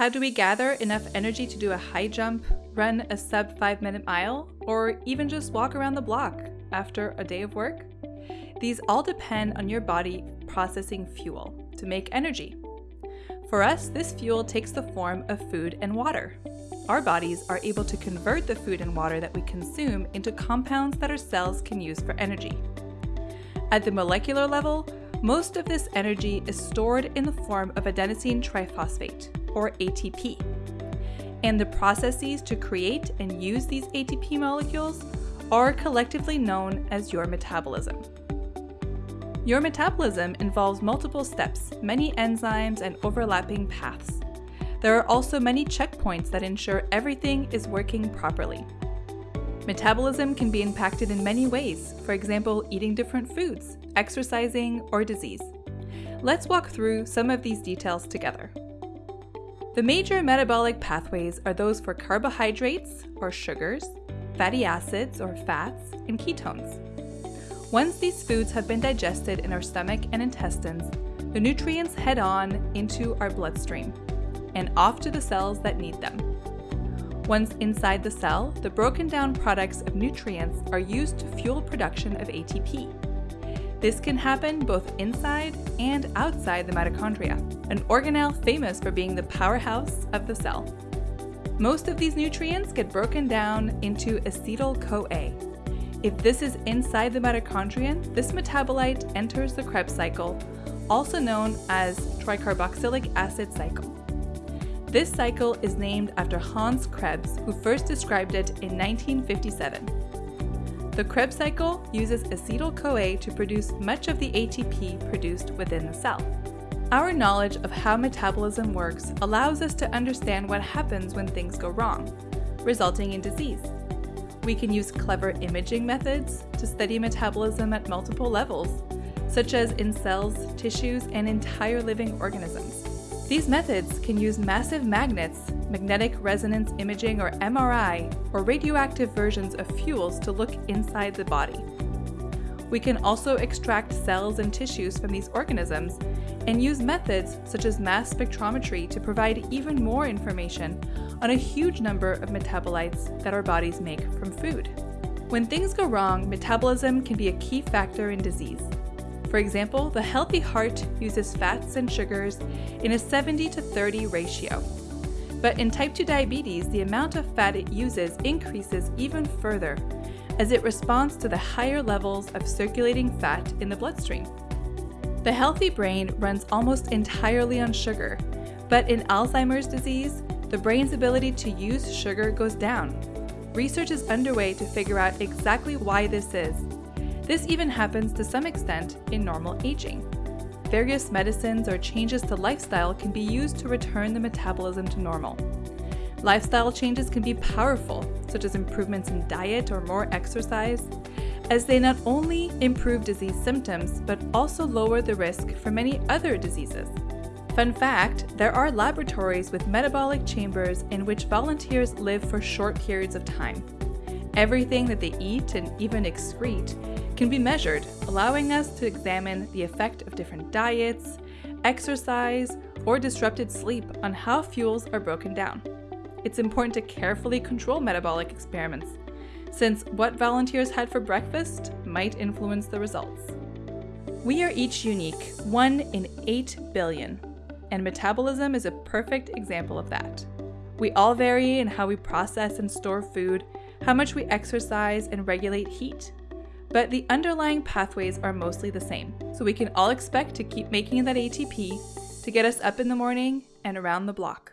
How do we gather enough energy to do a high jump, run a sub 5 minute mile, or even just walk around the block after a day of work? These all depend on your body processing fuel to make energy. For us, this fuel takes the form of food and water. Our bodies are able to convert the food and water that we consume into compounds that our cells can use for energy. At the molecular level, most of this energy is stored in the form of adenosine triphosphate, or ATP. And the processes to create and use these ATP molecules are collectively known as your metabolism. Your metabolism involves multiple steps, many enzymes, and overlapping paths. There are also many checkpoints that ensure everything is working properly. Metabolism can be impacted in many ways, for example, eating different foods, exercising, or disease. Let's walk through some of these details together. The major metabolic pathways are those for carbohydrates, or sugars, fatty acids, or fats, and ketones. Once these foods have been digested in our stomach and intestines, the nutrients head on into our bloodstream and off to the cells that need them. Once inside the cell, the broken down products of nutrients are used to fuel production of ATP. This can happen both inside and outside the mitochondria, an organelle famous for being the powerhouse of the cell. Most of these nutrients get broken down into acetyl-CoA. If this is inside the mitochondrion, this metabolite enters the Krebs cycle, also known as tricarboxylic acid cycle. This cycle is named after Hans Krebs, who first described it in 1957. The Krebs cycle uses acetyl-CoA to produce much of the ATP produced within the cell. Our knowledge of how metabolism works allows us to understand what happens when things go wrong, resulting in disease. We can use clever imaging methods to study metabolism at multiple levels, such as in cells, tissues, and entire living organisms. These methods can use massive magnets, magnetic resonance imaging or MRI, or radioactive versions of fuels to look inside the body. We can also extract cells and tissues from these organisms and use methods such as mass spectrometry to provide even more information on a huge number of metabolites that our bodies make from food. When things go wrong, metabolism can be a key factor in disease. For example, the healthy heart uses fats and sugars in a 70 to 30 ratio. But in type 2 diabetes, the amount of fat it uses increases even further as it responds to the higher levels of circulating fat in the bloodstream. The healthy brain runs almost entirely on sugar, but in Alzheimer's disease, the brain's ability to use sugar goes down. Research is underway to figure out exactly why this is this even happens to some extent in normal aging. Various medicines or changes to lifestyle can be used to return the metabolism to normal. Lifestyle changes can be powerful, such as improvements in diet or more exercise, as they not only improve disease symptoms, but also lower the risk for many other diseases. Fun fact, there are laboratories with metabolic chambers in which volunteers live for short periods of time. Everything that they eat and even excrete can be measured, allowing us to examine the effect of different diets, exercise, or disrupted sleep on how fuels are broken down. It's important to carefully control metabolic experiments, since what volunteers had for breakfast might influence the results. We are each unique, one in 8 billion, and metabolism is a perfect example of that. We all vary in how we process and store food, how much we exercise and regulate heat, but the underlying pathways are mostly the same. So we can all expect to keep making that ATP to get us up in the morning and around the block.